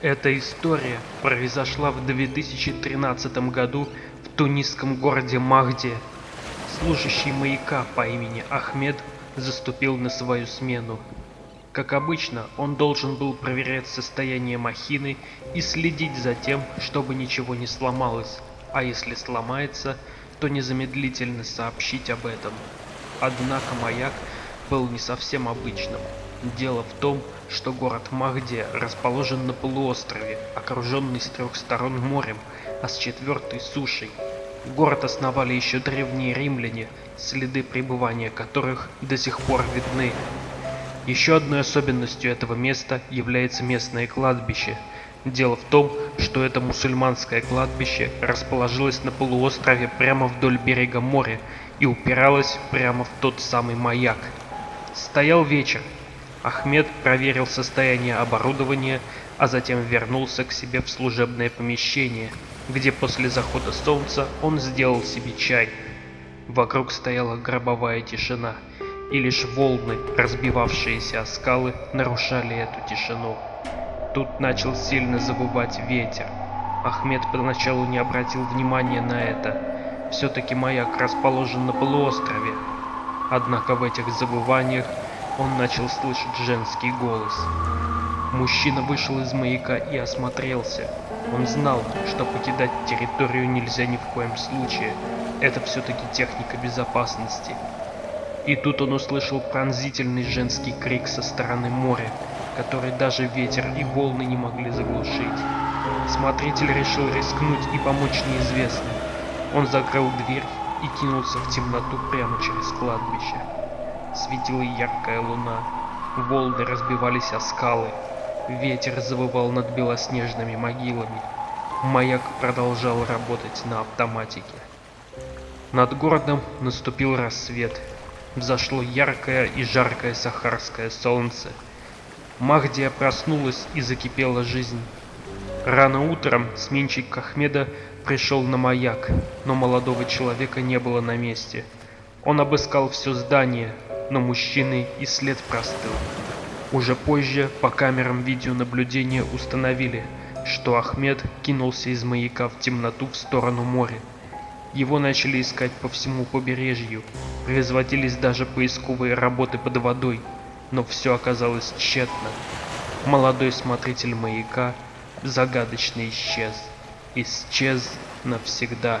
Эта история произошла в 2013 году в тунисском городе Махде. Служащий маяка по имени Ахмед заступил на свою смену. Как обычно, он должен был проверять состояние махины и следить за тем, чтобы ничего не сломалось, а если сломается, то незамедлительно сообщить об этом. Однако маяк был не совсем обычным. Дело в том, что город Махде расположен на полуострове, окруженный с трех сторон морем, а с четвертой сушей. Город основали еще древние римляне, следы пребывания которых до сих пор видны. Еще одной особенностью этого места является местное кладбище. Дело в том, что это мусульманское кладбище расположилось на полуострове прямо вдоль берега моря и упиралось прямо в тот самый маяк. Стоял вечер. Ахмед проверил состояние оборудования, а затем вернулся к себе в служебное помещение, где после захода солнца он сделал себе чай. Вокруг стояла гробовая тишина, и лишь волны, разбивавшиеся о скалы, нарушали эту тишину. Тут начал сильно завывать ветер. Ахмед поначалу не обратил внимания на это. Все-таки маяк расположен на полуострове. Однако в этих завываниях он начал слышать женский голос. Мужчина вышел из маяка и осмотрелся. Он знал, что покидать территорию нельзя ни в коем случае. Это все-таки техника безопасности. И тут он услышал пронзительный женский крик со стороны моря, который даже ветер и волны не могли заглушить. Смотритель решил рискнуть и помочь неизвестным. Он закрыл дверь и кинулся в темноту прямо через кладбище. Светила яркая луна, волны разбивались о скалы, ветер завывал над белоснежными могилами. Маяк продолжал работать на автоматике. Над городом наступил рассвет. Взошло яркое и жаркое сахарское солнце. Махдия проснулась и закипела жизнь. Рано утром сменщик Ахмеда пришел на маяк, но молодого человека не было на месте. Он обыскал все здание, но мужчины и след простыл. Уже позже по камерам видеонаблюдения установили, что Ахмед кинулся из маяка в темноту в сторону моря. Его начали искать по всему побережью, производились даже поисковые работы под водой, но все оказалось тщетно. Молодой смотритель маяка загадочно исчез. Исчез навсегда.